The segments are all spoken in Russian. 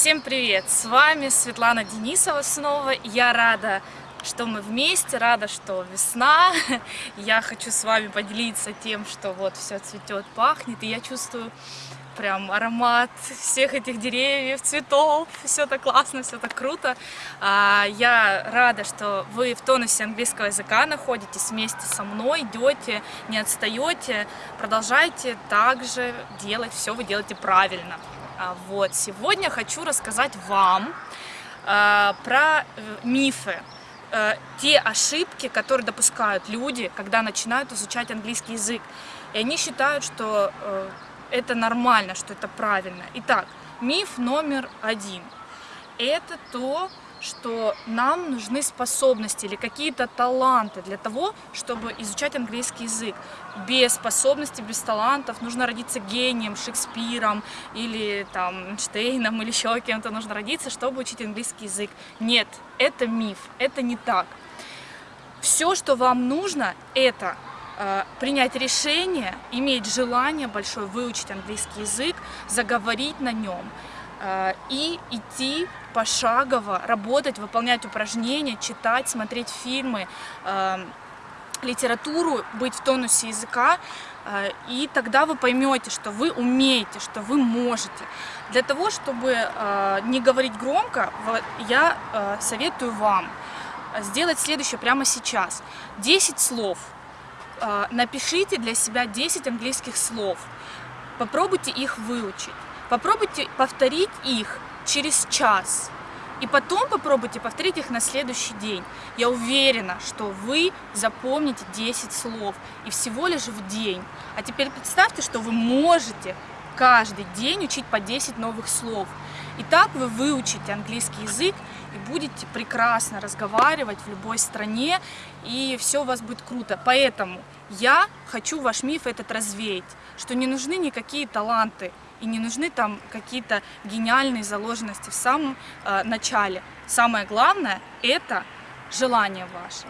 Всем привет! С вами Светлана Денисова снова. Я рада, что мы вместе, рада, что весна. Я хочу с вами поделиться тем, что вот все цветет, пахнет, и я чувствую прям аромат всех этих деревьев, цветов, все так классно, все так круто. А, я рада, что вы в тонусе английского языка находитесь вместе со мной, идете, не отстаете, продолжайте также делать, все вы делаете правильно. А, вот, сегодня хочу рассказать вам а, про э, мифы, э, те ошибки, которые допускают люди, когда начинают изучать английский язык. И они считают, что э, это нормально, что это правильно. Итак, миф номер один. Это то, что нам нужны способности или какие-то таланты для того, чтобы изучать английский язык. Без способностей, без талантов нужно родиться гением, Шекспиром или там Эйнштейном или еще кем-то нужно родиться, чтобы учить английский язык. Нет, это миф, это не так. Все, что вам нужно, это Э, принять решение, иметь желание большое выучить английский язык, заговорить на нем и идти пошагово, работать, выполнять упражнения, читать, смотреть фильмы, э, литературу, быть в тонусе языка, и тогда вы поймете, что вы умеете, что вы можете. Для того, чтобы не говорить громко, я советую вам сделать следующее прямо сейчас. 10 слов – а, напишите для себя 10 английских слов, попробуйте их выучить, попробуйте повторить их через час, и потом попробуйте повторить их на следующий день. Я уверена, что вы запомните 10 слов, и всего лишь в день. А теперь представьте, что вы можете каждый день учить по 10 новых слов. И так вы выучите английский язык и будете прекрасно разговаривать в любой стране, и все у вас будет круто. Поэтому я хочу ваш миф этот развеять, что не нужны никакие таланты, и не нужны там какие-то гениальные заложенности в самом э, начале. Самое главное – это желание ваше.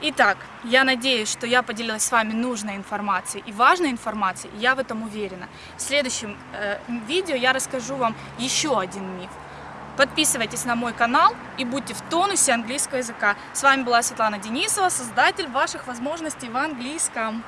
Итак, я надеюсь, что я поделилась с вами нужной информацией и важной информацией, я в этом уверена. В следующем э, видео я расскажу вам еще один миф. Подписывайтесь на мой канал и будьте в тонусе английского языка. С вами была Светлана Денисова, создатель ваших возможностей в английском.